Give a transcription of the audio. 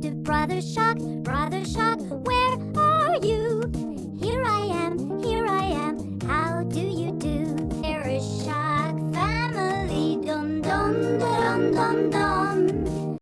Brother Shock, Brother Shock, where are you? Here I am, here I am, how do you do?